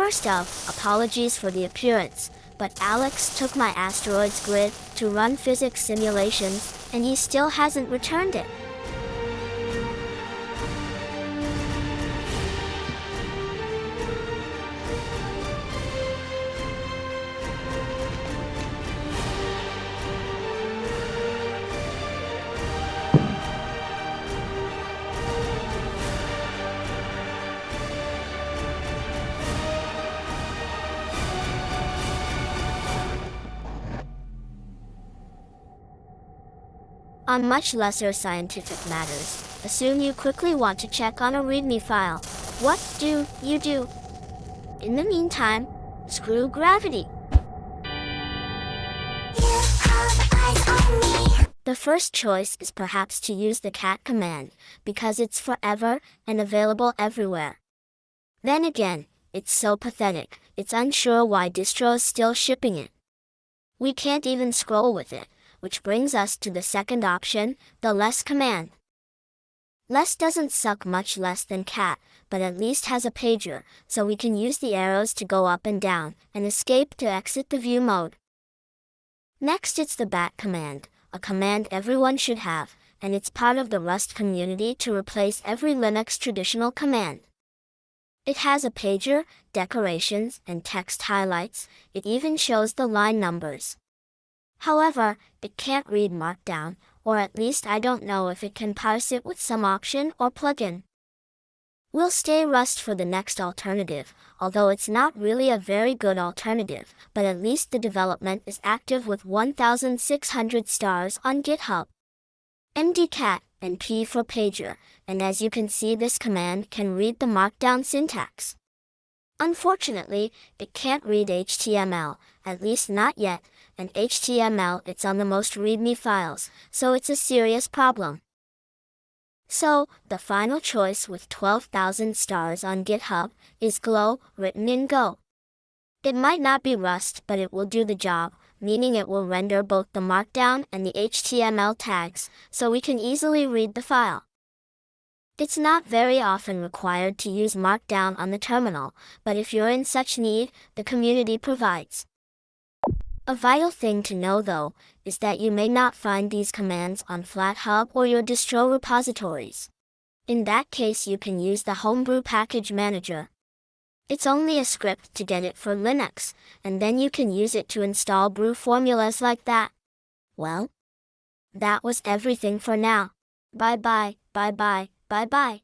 First off, apologies for the appearance, but Alex took my asteroids grid to run physics simulations, and he still hasn't returned it. On much lesser scientific matters, assume you quickly want to check on a README file. What do you do? In the meantime, screw gravity. The first choice is perhaps to use the cat command, because it's forever and available everywhere. Then again, it's so pathetic, it's unsure why distro is still shipping it. We can't even scroll with it, which brings us to the second option, the less command. Less doesn't suck much less than cat, but at least has a pager, so we can use the arrows to go up and down, and escape to exit the view mode. Next it's the bat command, a command everyone should have, and it's part of the Rust community to replace every Linux traditional command. It has a pager, decorations, and text highlights, it even shows the line numbers. However, it can't read Markdown, or at least I don't know if it can parse it with some option or plugin. We'll stay Rust for the next alternative, although it's not really a very good alternative, but at least the development is active with 1,600 stars on GitHub. mdcat and p for pager, and as you can see this command can read the Markdown syntax. Unfortunately, it can't read HTML, at least not yet, and HTML it's on the most README files, so it's a serious problem. So, the final choice with 12,000 stars on GitHub is Glow, written in Go. It might not be Rust, but it will do the job, meaning it will render both the Markdown and the HTML tags, so we can easily read the file. It's not very often required to use Markdown on the terminal, but if you're in such need, the community provides. A vital thing to know though, is that you may not find these commands on FlatHub or your distro repositories. In that case you can use the Homebrew Package Manager. It's only a script to get it for Linux, and then you can use it to install brew formulas like that. Well, that was everything for now. Bye bye, bye bye. Bye bye.